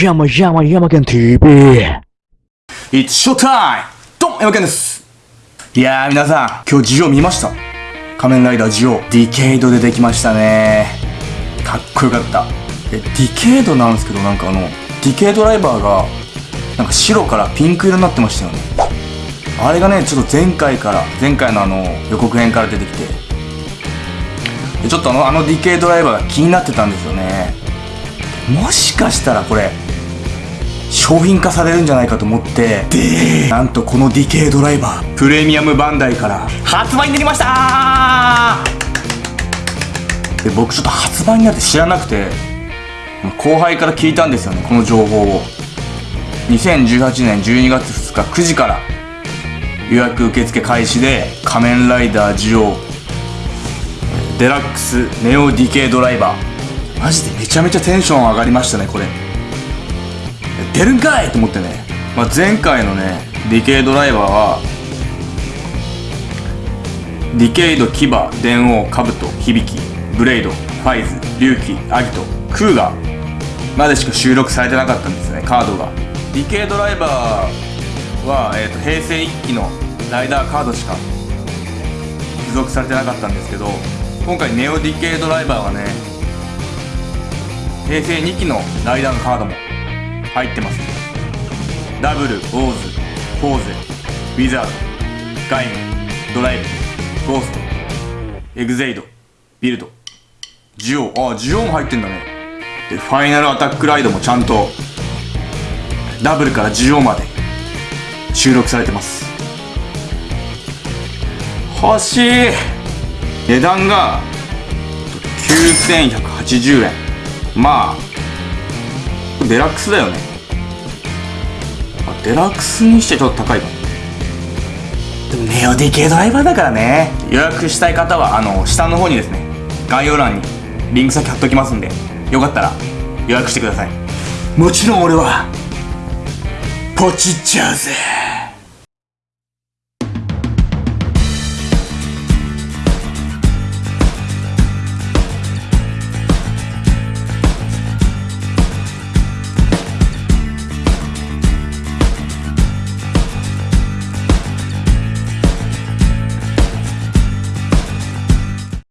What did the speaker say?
山山山県 TV。It's showtime! どうも、山健です。いやー、皆さん、今日ジオ見ました？仮面ライダージオ、ディケイドでできましたねかっこよかった。え、ディケイドなんですけど、なんかあの、ディケイドライバーが、なんか白からピンク色になってましたよね。あれがね、ちょっと前回から、前回のあの、予告編から出てきて、ちょっとあの、あのディケイドライバーが気になってたんですよね。もしかしたらこれ、商品化されるんじゃないかと思ってでなんとこのディケイドライバープレミアムバンダイから発売になりました。で僕ちょっと発売になって知らなくて後輩から聞いたんですよねこの情報を。2018年12月2日9時から予約受付開始で仮面ライダージオデラックスネオディケイドライバー。マジでめちゃめちゃテンション上がりましたねこれ出るんかいと思ってね、まあ、前回のねディケイドライバーはディケイド牙電王カブト響きブレイドファイズ龍騎アギトクーガまでしか収録されてなかったんですねカードが。ディケイドライバーは、えー、と平成1期のライダーカードしか付属されてなかったんですけど今回ネオディケイドライバーはね平成2期のライダーのカードも入ってますダブル、オーズ、フォーゼ、ウィザード、鎧武、ドライブ、ゴースト、エグゼイド、ビルド、ジオウ、ああ、ジオウも入ってんだね。で、ファイナルアタックライドもちゃんと、ダブルからジオまで収録されてます。欲しい値段が9180円。まあ、デラックスだよね。あデラックスにしてちょっと高いか。もでもネオディケイドライバーだからね。予約したい方はあの下の方にですね概要欄にリンク先貼っときますんでよかったら予約してください。もちろん俺はポチっちゃうぜ